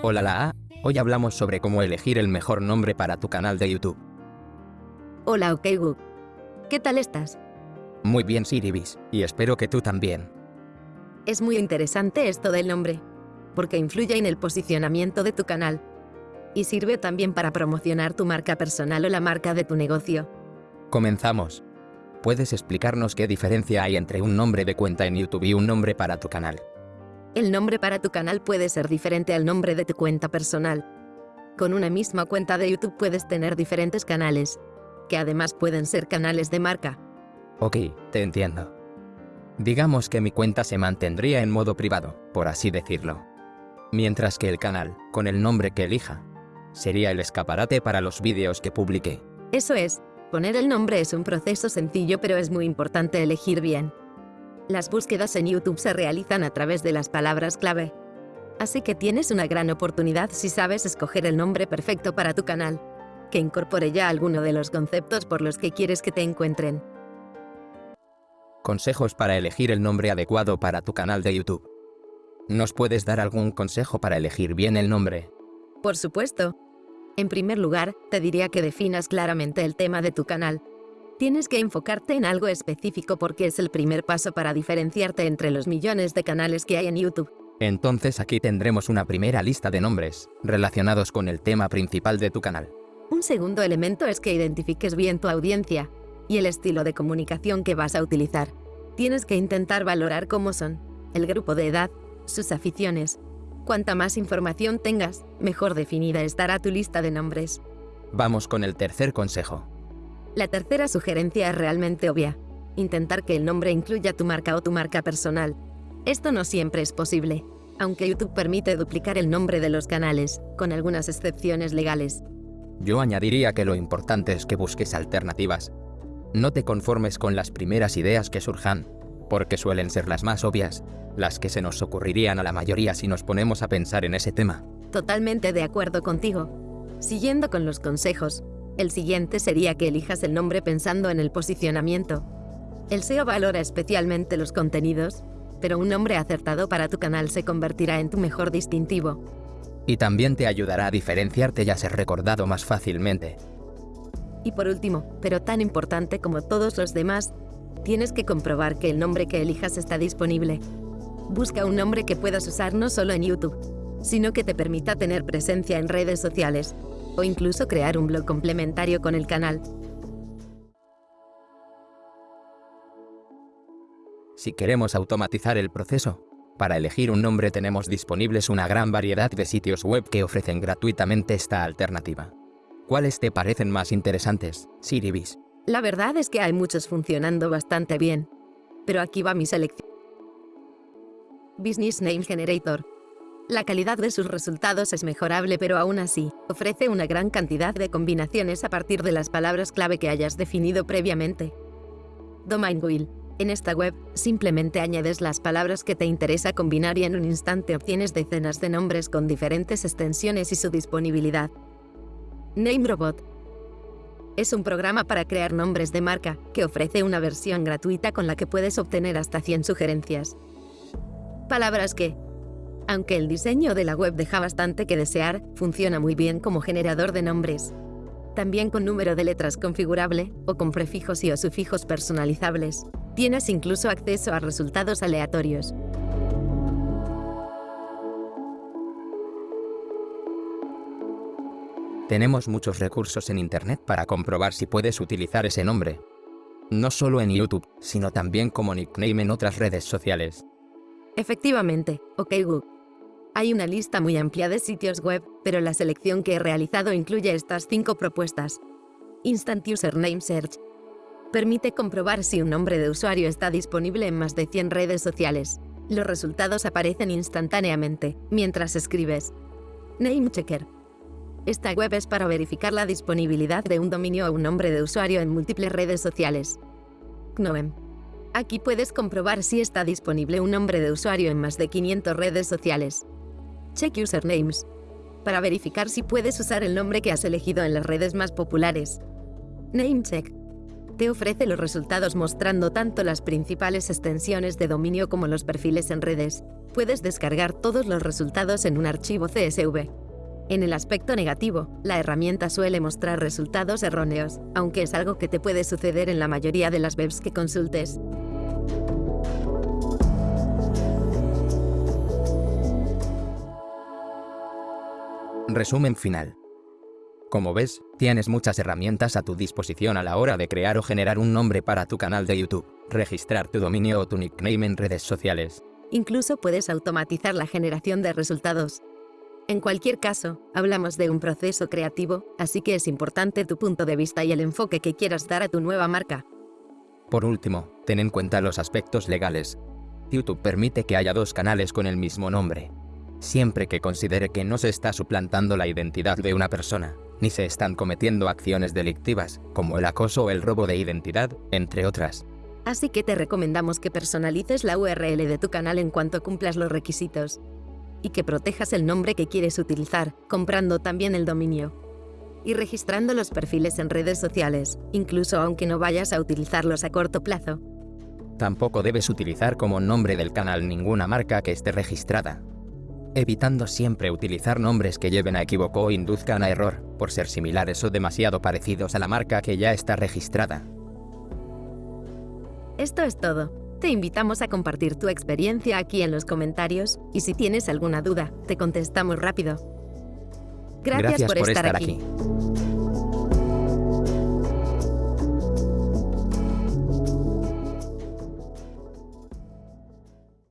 Hola la hoy hablamos sobre cómo elegir el mejor nombre para tu canal de YouTube. Hola OkGoog. ¿Qué tal estás? Muy bien Siribis, y espero que tú también. Es muy interesante esto del nombre, porque influye en el posicionamiento de tu canal. Y sirve también para promocionar tu marca personal o la marca de tu negocio. Comenzamos. ¿Puedes explicarnos qué diferencia hay entre un nombre de cuenta en YouTube y un nombre para tu canal? El nombre para tu canal puede ser diferente al nombre de tu cuenta personal. Con una misma cuenta de YouTube puedes tener diferentes canales, que además pueden ser canales de marca. Ok, te entiendo. Digamos que mi cuenta se mantendría en modo privado, por así decirlo. Mientras que el canal, con el nombre que elija, sería el escaparate para los vídeos que publique. Eso es, poner el nombre es un proceso sencillo pero es muy importante elegir bien. Las búsquedas en YouTube se realizan a través de las palabras clave. Así que tienes una gran oportunidad si sabes escoger el nombre perfecto para tu canal, que incorpore ya alguno de los conceptos por los que quieres que te encuentren. Consejos para elegir el nombre adecuado para tu canal de YouTube. ¿Nos puedes dar algún consejo para elegir bien el nombre? Por supuesto. En primer lugar, te diría que definas claramente el tema de tu canal, Tienes que enfocarte en algo específico porque es el primer paso para diferenciarte entre los millones de canales que hay en YouTube. Entonces aquí tendremos una primera lista de nombres, relacionados con el tema principal de tu canal. Un segundo elemento es que identifiques bien tu audiencia y el estilo de comunicación que vas a utilizar. Tienes que intentar valorar cómo son, el grupo de edad, sus aficiones. Cuanta más información tengas, mejor definida estará tu lista de nombres. Vamos con el tercer consejo. La tercera sugerencia es realmente obvia. Intentar que el nombre incluya tu marca o tu marca personal. Esto no siempre es posible, aunque YouTube permite duplicar el nombre de los canales, con algunas excepciones legales. Yo añadiría que lo importante es que busques alternativas. No te conformes con las primeras ideas que surjan, porque suelen ser las más obvias, las que se nos ocurrirían a la mayoría si nos ponemos a pensar en ese tema. Totalmente de acuerdo contigo. Siguiendo con los consejos, el siguiente sería que elijas el nombre pensando en el posicionamiento. El SEO valora especialmente los contenidos, pero un nombre acertado para tu canal se convertirá en tu mejor distintivo. Y también te ayudará a diferenciarte y a ser recordado más fácilmente. Y por último, pero tan importante como todos los demás, tienes que comprobar que el nombre que elijas está disponible. Busca un nombre que puedas usar no solo en YouTube, sino que te permita tener presencia en redes sociales, o incluso crear un blog complementario con el canal. Si queremos automatizar el proceso, para elegir un nombre tenemos disponibles una gran variedad de sitios web que ofrecen gratuitamente esta alternativa. ¿Cuáles te parecen más interesantes, Siribis? La verdad es que hay muchos funcionando bastante bien, pero aquí va mi selección. Business Name Generator la calidad de sus resultados es mejorable pero aún así, ofrece una gran cantidad de combinaciones a partir de las palabras clave que hayas definido previamente. Domain Wheel. En esta web, simplemente añades las palabras que te interesa combinar y en un instante obtienes decenas de nombres con diferentes extensiones y su disponibilidad. NameRobot. Es un programa para crear nombres de marca, que ofrece una versión gratuita con la que puedes obtener hasta 100 sugerencias. Palabras que, aunque el diseño de la web deja bastante que desear, funciona muy bien como generador de nombres. También con número de letras configurable o con prefijos y o sufijos personalizables. Tienes incluso acceso a resultados aleatorios. Tenemos muchos recursos en Internet para comprobar si puedes utilizar ese nombre. No solo en YouTube, sino también como nickname en otras redes sociales. Efectivamente, OK Google. Hay una lista muy amplia de sitios web, pero la selección que he realizado incluye estas cinco propuestas. Instant Username Search. Permite comprobar si un nombre de usuario está disponible en más de 100 redes sociales. Los resultados aparecen instantáneamente, mientras escribes. Name Checker. Esta web es para verificar la disponibilidad de un dominio o un nombre de usuario en múltiples redes sociales. Knoem. Aquí puedes comprobar si está disponible un nombre de usuario en más de 500 redes sociales. Check Usernames. Para verificar si puedes usar el nombre que has elegido en las redes más populares. NameCheck. te ofrece los resultados mostrando tanto las principales extensiones de dominio como los perfiles en redes. Puedes descargar todos los resultados en un archivo CSV. En el aspecto negativo, la herramienta suele mostrar resultados erróneos, aunque es algo que te puede suceder en la mayoría de las webs que consultes. Resumen final. Como ves, tienes muchas herramientas a tu disposición a la hora de crear o generar un nombre para tu canal de YouTube, registrar tu dominio o tu nickname en redes sociales. Incluso puedes automatizar la generación de resultados. En cualquier caso, hablamos de un proceso creativo, así que es importante tu punto de vista y el enfoque que quieras dar a tu nueva marca. Por último, ten en cuenta los aspectos legales. YouTube permite que haya dos canales con el mismo nombre, siempre que considere que no se está suplantando la identidad de una persona ni se están cometiendo acciones delictivas, como el acoso o el robo de identidad, entre otras. Así que te recomendamos que personalices la URL de tu canal en cuanto cumplas los requisitos. Y que protejas el nombre que quieres utilizar, comprando también el dominio. Y registrando los perfiles en redes sociales, incluso aunque no vayas a utilizarlos a corto plazo. Tampoco debes utilizar como nombre del canal ninguna marca que esté registrada, evitando siempre utilizar nombres que lleven a equivoco o induzcan a error, por ser similares o demasiado parecidos a la marca que ya está registrada. Esto es todo. Te invitamos a compartir tu experiencia aquí en los comentarios y si tienes alguna duda, te contestamos rápido. Gracias, por, estar, aquí.